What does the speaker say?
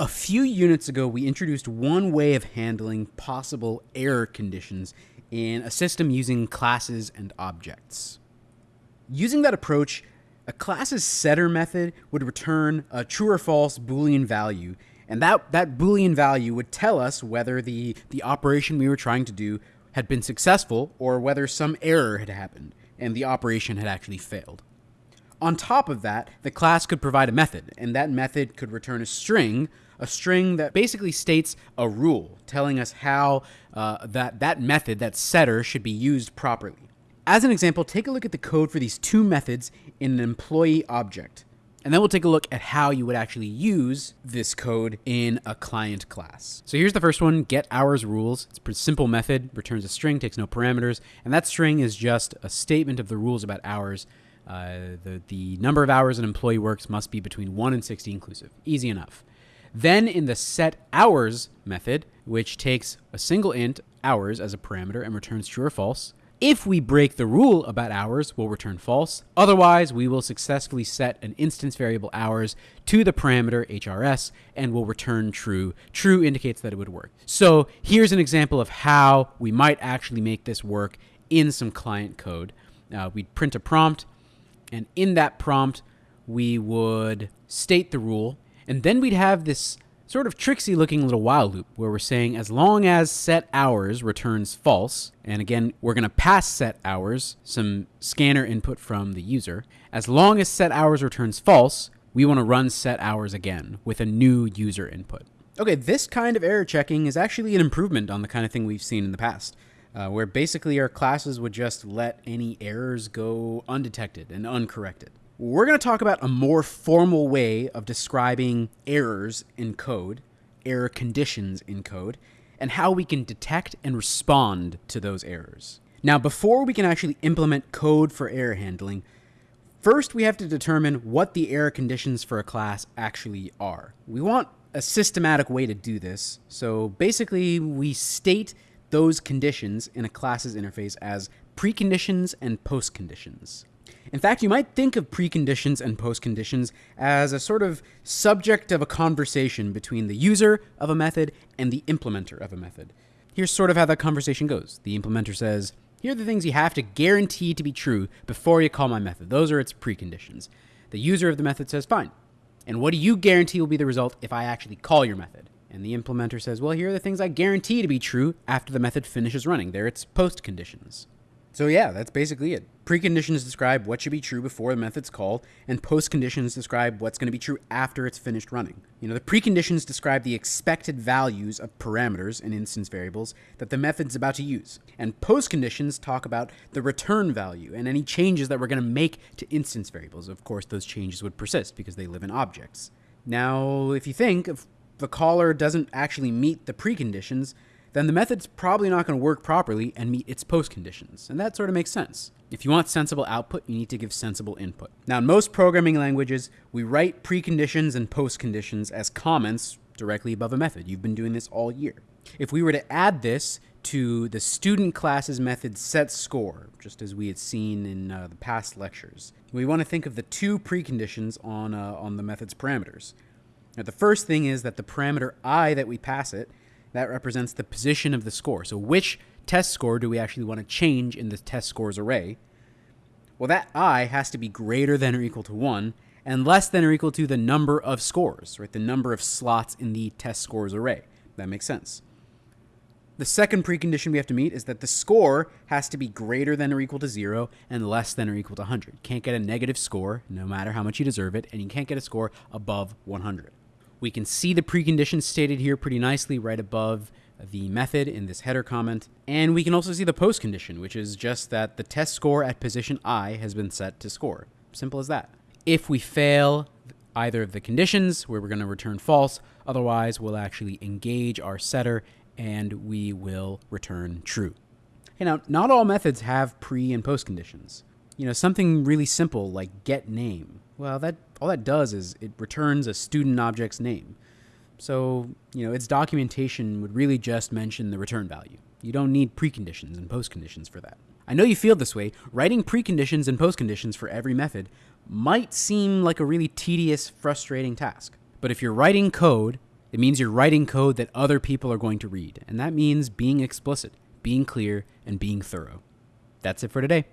A few units ago, we introduced one way of handling possible error conditions in a system using classes and objects. Using that approach, a class's setter method would return a true or false Boolean value, and that, that Boolean value would tell us whether the, the operation we were trying to do had been successful or whether some error had happened and the operation had actually failed. On top of that, the class could provide a method, and that method could return a string a string that basically states a rule telling us how uh, that, that method, that setter, should be used properly. As an example, take a look at the code for these two methods in an employee object. And then we'll take a look at how you would actually use this code in a client class. So here's the first one, get hours rules. It's a pretty simple method, returns a string, takes no parameters, and that string is just a statement of the rules about hours. Uh, the, the number of hours an employee works must be between 1 and 60 inclusive. Easy enough. Then in the set hours method, which takes a single int hours as a parameter and returns true or false, if we break the rule about hours, we'll return false. Otherwise, we will successfully set an instance variable hours to the parameter HRS and will return true. True indicates that it would work. So here's an example of how we might actually make this work in some client code. Uh, we'd print a prompt, and in that prompt, we would state the rule and then we'd have this sort of tricksy looking little while loop where we're saying as long as set hours returns false, and again, we're going to pass set hours, some scanner input from the user, as long as set hours returns false, we want to run set hours again with a new user input. Okay, this kind of error checking is actually an improvement on the kind of thing we've seen in the past. Uh, where basically our classes would just let any errors go undetected and uncorrected. We're going to talk about a more formal way of describing errors in code, error conditions in code, and how we can detect and respond to those errors. Now, before we can actually implement code for error handling, first we have to determine what the error conditions for a class actually are. We want a systematic way to do this. So basically, we state those conditions in a class's interface as preconditions and postconditions. In fact, you might think of preconditions and postconditions as a sort of subject of a conversation between the user of a method and the implementer of a method. Here's sort of how that conversation goes. The implementer says, here are the things you have to guarantee to be true before you call my method. Those are its preconditions. The user of the method says, fine. And what do you guarantee will be the result if I actually call your method? And the implementer says, well, here are the things I guarantee to be true after the method finishes running. They're its post conditions. So yeah, that's basically it. Preconditions describe what should be true before the method's called, and postconditions describe what's going to be true after it's finished running. You know, the preconditions describe the expected values of parameters and instance variables that the method's about to use. And postconditions talk about the return value and any changes that we're going to make to instance variables. Of course, those changes would persist because they live in objects. Now, if you think if the caller doesn't actually meet the preconditions, then the method's probably not going to work properly and meet its post conditions. And that sort of makes sense. If you want sensible output, you need to give sensible input. Now, in most programming languages, we write preconditions and post conditions as comments directly above a method. You've been doing this all year. If we were to add this to the student class's method set score, just as we had seen in uh, the past lectures, we want to think of the two preconditions on, uh, on the method's parameters. Now, the first thing is that the parameter i that we pass it that represents the position of the score. So which test score do we actually want to change in the test scores array? Well, that i has to be greater than or equal to 1 and less than or equal to the number of scores, right? The number of slots in the test scores array. That makes sense. The second precondition we have to meet is that the score has to be greater than or equal to 0 and less than or equal to 100. Can't get a negative score, no matter how much you deserve it, and you can't get a score above 100. We can see the preconditions stated here pretty nicely right above the method in this header comment. And we can also see the post condition, which is just that the test score at position i has been set to score. Simple as that. If we fail either of the conditions, where we're going to return false, otherwise we'll actually engage our setter and we will return true. Okay, now, not all methods have pre and post conditions. You know, something really simple like get name. Well, that all that does is it returns a student object's name. So, you know, its documentation would really just mention the return value. You don't need preconditions and postconditions for that. I know you feel this way. Writing preconditions and postconditions for every method might seem like a really tedious, frustrating task. But if you're writing code It means you're writing code that other people are going to read. And that means being explicit, being clear, and being thorough. That's it for today.